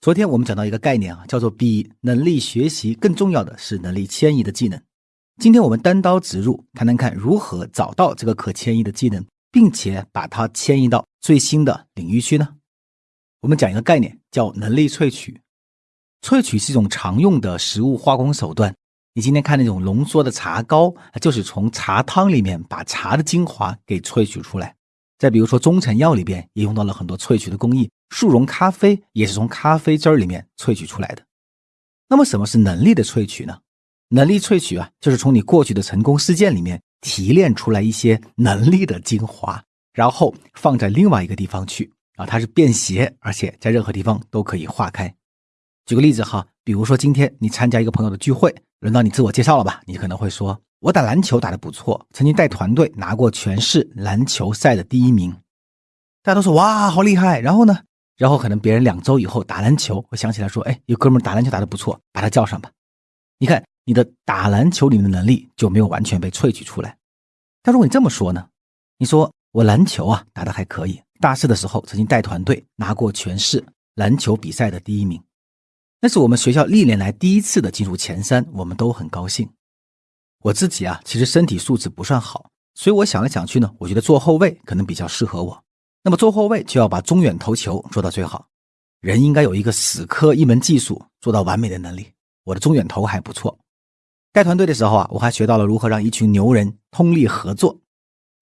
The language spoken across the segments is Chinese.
昨天我们讲到一个概念啊，叫做比能力学习更重要的是能力迁移的技能。今天我们单刀直入，谈谈看如何找到这个可迁移的技能，并且把它迁移到最新的领域去呢？我们讲一个概念，叫能力萃取。萃取是一种常用的食物化工手段。你今天看那种浓缩的茶膏，就是从茶汤里面把茶的精华给萃取出来。再比如说中成药里边也用到了很多萃取的工艺。速溶咖啡也是从咖啡汁儿里面萃取出来的。那么，什么是能力的萃取呢？能力萃取啊，就是从你过去的成功事件里面提炼出来一些能力的精华，然后放在另外一个地方去啊，它是便携，而且在任何地方都可以化开。举个例子哈，比如说今天你参加一个朋友的聚会，轮到你自我介绍了吧？你可能会说：“我打篮球打得不错，曾经带团队拿过全市篮球赛的第一名。”大家都说：“哇，好厉害！”然后呢？然后可能别人两周以后打篮球，会想起来说：“哎，有哥们打篮球打得不错，把他叫上吧。”你看你的打篮球里面的能力就没有完全被萃取出来。但如果你这么说呢？你说我篮球啊打得还可以，大四的时候曾经带团队拿过全市篮球比赛的第一名，那是我们学校历年来第一次的进入前三，我们都很高兴。我自己啊其实身体素质不算好，所以我想来想去呢，我觉得做后卫可能比较适合我。那么做后卫就要把中远投球做到最好，人应该有一个死磕一门技术做到完美的能力。我的中远投还不错，带团队的时候啊，我还学到了如何让一群牛人通力合作。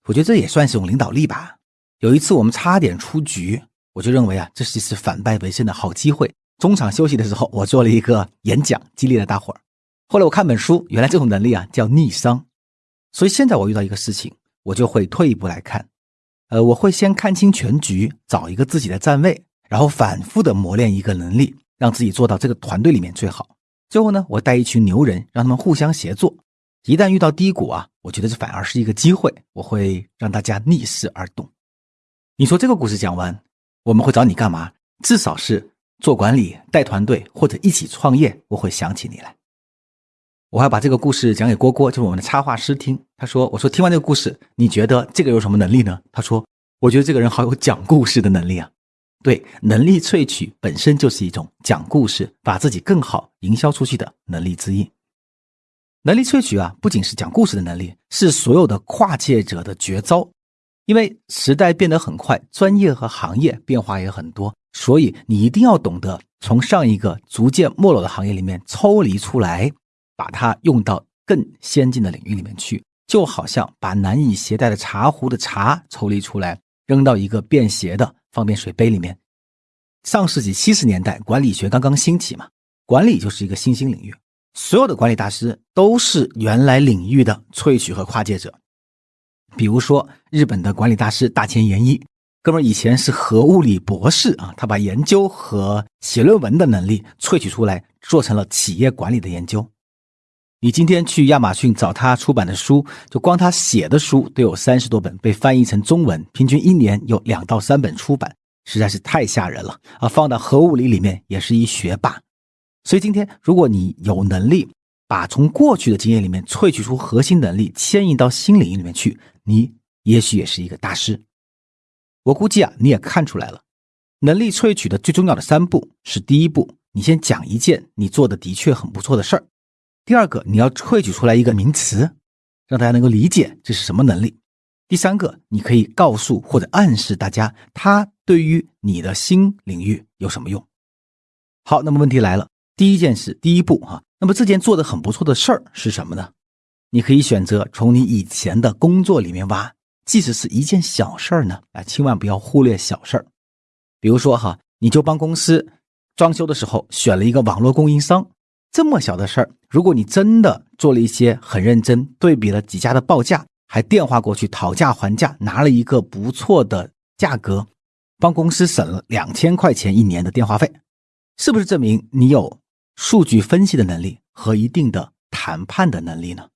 我觉得这也算是种领导力吧。有一次我们差点出局，我就认为啊，这是一次反败为胜的好机会。中场休息的时候，我做了一个演讲，激励了大伙儿。后来我看本书，原来这种能力啊叫逆商。所以现在我遇到一个事情，我就会退一步来看。呃，我会先看清全局，找一个自己的站位，然后反复的磨练一个能力，让自己做到这个团队里面最好。最后呢，我带一群牛人，让他们互相协作。一旦遇到低谷啊，我觉得这反而是一个机会，我会让大家逆势而动。你说这个故事讲完，我们会找你干嘛？至少是做管理、带团队或者一起创业，我会想起你来。我还把这个故事讲给郭郭，就是我们的插画师听。他说：“我说听完这个故事，你觉得这个有什么能力呢？”他说：“我觉得这个人好有讲故事的能力啊。”对，能力萃取本身就是一种讲故事，把自己更好营销出去的能力之一。能力萃取啊，不仅是讲故事的能力，是所有的跨界者的绝招。因为时代变得很快，专业和行业变化也很多，所以你一定要懂得从上一个逐渐没落的行业里面抽离出来。把它用到更先进的领域里面去，就好像把难以携带的茶壶的茶抽离出来，扔到一个便携的方便水杯里面。上世纪七十年代，管理学刚刚兴起嘛，管理就是一个新兴领域，所有的管理大师都是原来领域的萃取和跨界者。比如说，日本的管理大师大前研一，哥们以前是核物理博士啊，他把研究和写论文的能力萃取出来，做成了企业管理的研究。你今天去亚马逊找他出版的书，就光他写的书都有三十多本被翻译成中文，平均一年有两到三本出版，实在是太吓人了啊！放到核物理里面也是一学霸。所以今天，如果你有能力把从过去的经验里面萃取出核心能力，迁移到新领域里面去，你也许也是一个大师。我估计啊，你也看出来了，能力萃取的最重要的三步是：第一步，你先讲一件你做的的确很不错的事儿。第二个，你要萃取出来一个名词，让大家能够理解这是什么能力。第三个，你可以告诉或者暗示大家，它对于你的新领域有什么用。好，那么问题来了，第一件事，第一步哈，那么这件做的很不错的事儿是什么呢？你可以选择从你以前的工作里面挖，即使是一件小事儿呢，啊，千万不要忽略小事儿。比如说哈，你就帮公司装修的时候选了一个网络供应商。这么小的事儿，如果你真的做了一些很认真，对比了几家的报价，还电话过去讨价还价，拿了一个不错的价格，帮公司省了两千块钱一年的电话费，是不是证明你有数据分析的能力和一定的谈判的能力呢？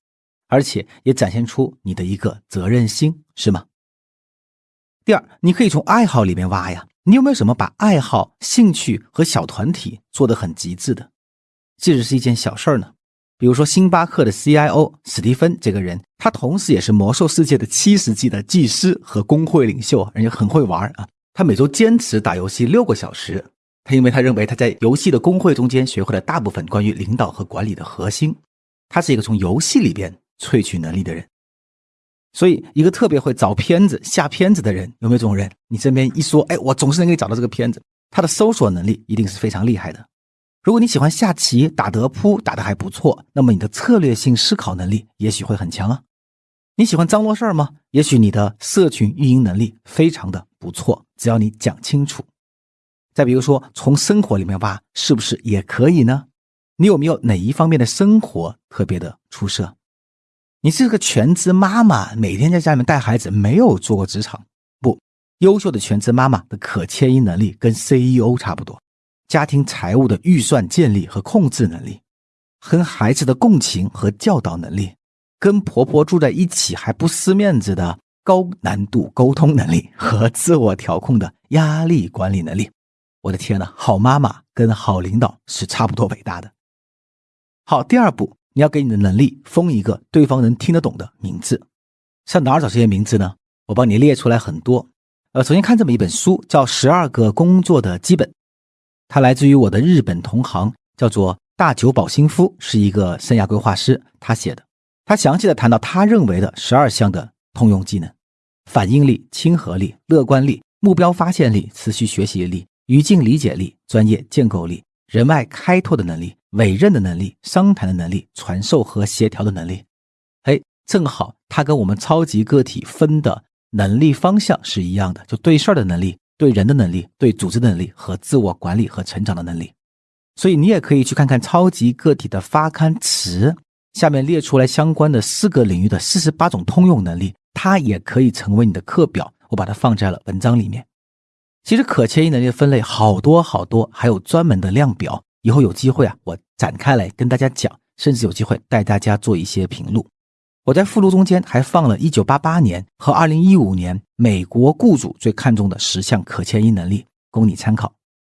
而且也展现出你的一个责任心，是吗？第二，你可以从爱好里面挖呀，你有没有什么把爱好、兴趣和小团体做得很极致的？即使是一件小事儿呢，比如说星巴克的 CIO 史蒂芬这个人，他同时也是魔兽世界的七十级的技师和工会领袖，人家很会玩啊。他每周坚持打游戏六个小时，他因为他认为他在游戏的工会中间学会了大部分关于领导和管理的核心。他是一个从游戏里边萃取能力的人。所以，一个特别会找片子、下片子的人，有没有这种人？你身边一说，哎，我总是能给你找到这个片子，他的搜索能力一定是非常厉害的。如果你喜欢下棋、打德扑，打得还不错，那么你的策略性思考能力也许会很强啊。你喜欢张罗事儿吗？也许你的社群运营能力非常的不错，只要你讲清楚。再比如说，从生活里面挖，是不是也可以呢？你有没有哪一方面的生活特别的出色？你是个全职妈妈，每天在家里面带孩子，没有做过职场。不，优秀的全职妈妈的可迁移能力跟 CEO 差不多。家庭财务的预算建立和控制能力，跟孩子的共情和教导能力，跟婆婆住在一起还不失面子的高难度沟通能力和自我调控的压力管理能力。我的天呐，好妈妈跟好领导是差不多伟大的。好，第二步。你要给你的能力封一个对方能听得懂的名字，上哪儿找这些名字呢？我帮你列出来很多。呃，首先看这么一本书，叫《十二个工作的基本》，他来自于我的日本同行，叫做大久保新夫，是一个生涯规划师，他写的。他详细的谈到他认为的十二项的通用技能：反应力、亲和力、乐观力、目标发现力、持续学习力、语境理解力、专业建构力、人脉开拓的能力。委任的能力、商谈的能力、传授和协调的能力，哎，正好它跟我们超级个体分的能力方向是一样的，就对事儿的能力、对人的能力、对组织的能力和自我管理和成长的能力。所以你也可以去看看超级个体的发刊词，下面列出来相关的四个领域的四十八种通用能力，它也可以成为你的课表。我把它放在了文章里面。其实可迁移能力的分类好多好多，还有专门的量表。以后有机会啊，我展开来跟大家讲，甚至有机会带大家做一些评录。我在附录中间还放了1988年和2015年美国雇主最看重的十项可迁移能力，供你参考。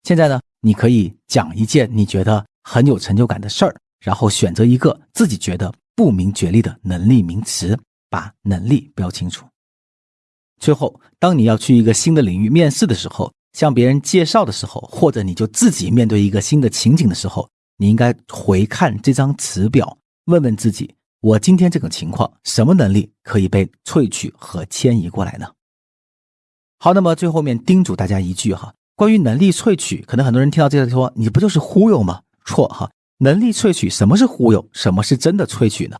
现在呢，你可以讲一件你觉得很有成就感的事儿，然后选择一个自己觉得不明觉厉的能力名词，把能力标清楚。最后，当你要去一个新的领域面试的时候。向别人介绍的时候，或者你就自己面对一个新的情景的时候，你应该回看这张词表，问问自己：我今天这种情况，什么能力可以被萃取和迁移过来呢？好，那么最后面叮嘱大家一句哈，关于能力萃取，可能很多人听到这个说，你不就是忽悠吗？错哈，能力萃取什么是忽悠，什么是真的萃取呢？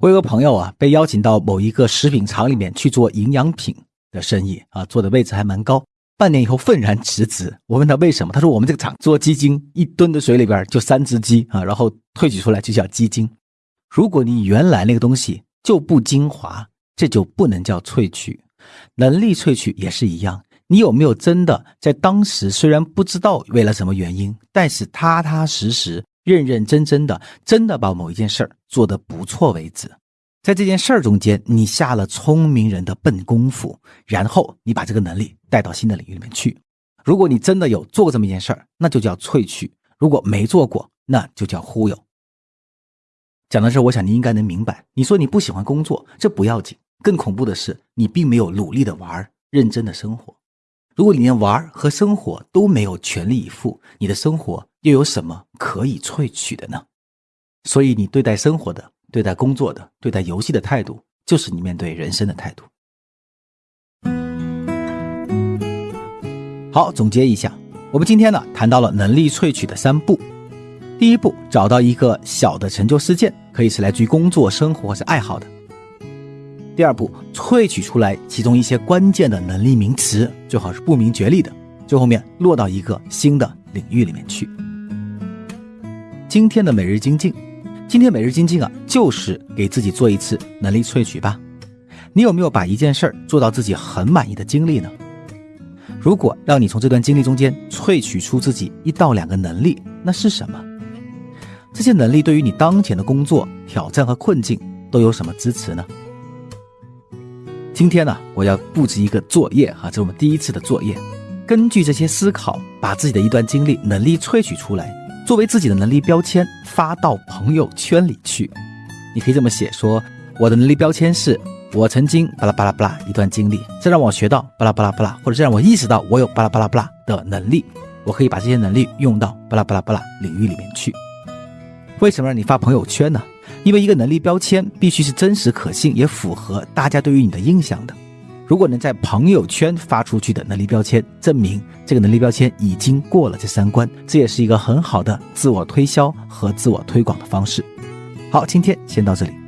我有个朋友啊，被邀请到某一个食品厂里面去做营养品的生意啊，做的位置还蛮高。半年以后愤然辞职，我问他为什么，他说我们这个厂做鸡精，一吨的水里边就三只鸡啊，然后萃取出来就叫鸡精。如果你原来那个东西就不精华，这就不能叫萃取。能力萃取也是一样，你有没有真的在当时虽然不知道为了什么原因，但是踏踏实实、认认真真的，真的把某一件事儿做得不错为止。在这件事儿中间，你下了聪明人的笨功夫，然后你把这个能力带到新的领域里面去。如果你真的有做过这么一件事儿，那就叫萃取；如果没做过，那就叫忽悠。讲到这，我想你应该能明白。你说你不喜欢工作，这不要紧，更恐怖的是你并没有努力的玩，认真的生活。如果你连玩和生活都没有全力以赴，你的生活又有什么可以萃取的呢？所以你对待生活的。对待工作的、对待游戏的态度，就是你面对人生的态度。好，总结一下，我们今天呢谈到了能力萃取的三步。第一步，找到一个小的成就事件，可以是来自于工作、生活或是爱好的。第二步，萃取出来其中一些关键的能力名词，最好是不明觉厉的，最后面落到一个新的领域里面去。今天的每日精进。今天每日精进啊，就是给自己做一次能力萃取吧。你有没有把一件事儿做到自己很满意的经历呢？如果让你从这段经历中间萃取出自己一到两个能力，那是什么？这些能力对于你当前的工作挑战和困境都有什么支持呢？今天呢，我要布置一个作业哈，这是我们第一次的作业。根据这些思考，把自己的一段经历能力萃取出来。作为自己的能力标签发到朋友圈里去，你可以这么写：说我的能力标签是我曾经巴拉巴拉巴拉一段经历，这让我学到巴拉巴拉巴拉，或者这让我意识到我有巴拉巴拉巴拉的能力。我可以把这些能力用到巴拉巴拉巴拉领域里面去。为什么让你发朋友圈呢？因为一个能力标签必须是真实可信，也符合大家对于你的印象的。如果能在朋友圈发出去的能力标签，证明这个能力标签已经过了这三关，这也是一个很好的自我推销和自我推广的方式。好，今天先到这里。